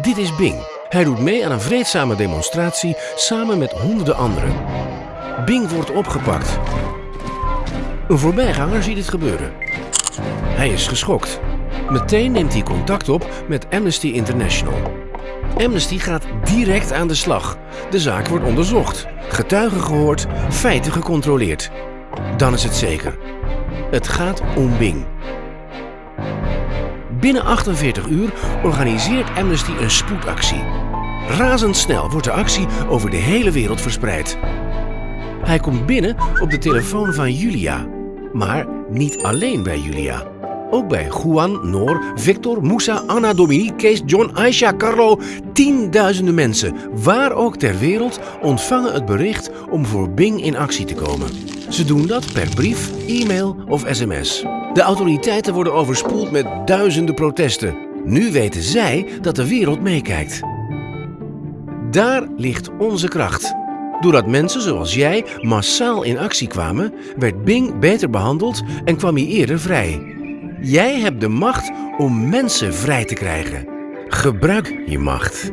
Dit is Bing. Hij doet mee aan een vreedzame demonstratie samen met honderden anderen. Bing wordt opgepakt. Een voorbijganger ziet het gebeuren. Hij is geschokt. Meteen neemt hij contact op met Amnesty International. Amnesty gaat direct aan de slag. De zaak wordt onderzocht, getuigen gehoord, feiten gecontroleerd. Dan is het zeker. Het gaat om Bing. Binnen 48 uur organiseert Amnesty een spoedactie. Razendsnel wordt de actie over de hele wereld verspreid. Hij komt binnen op de telefoon van Julia. Maar niet alleen bij Julia. Ook bij Juan, Noor, Victor, Moussa, Anna, Dominique, Kees, John, Aisha, Carlo. Tienduizenden mensen, waar ook ter wereld, ontvangen het bericht om voor Bing in actie te komen. Ze doen dat per brief, e-mail of sms. De autoriteiten worden overspoeld met duizenden protesten. Nu weten zij dat de wereld meekijkt. Daar ligt onze kracht. Doordat mensen zoals jij massaal in actie kwamen, werd Bing beter behandeld en kwam hij eerder vrij. Jij hebt de macht om mensen vrij te krijgen. Gebruik je macht.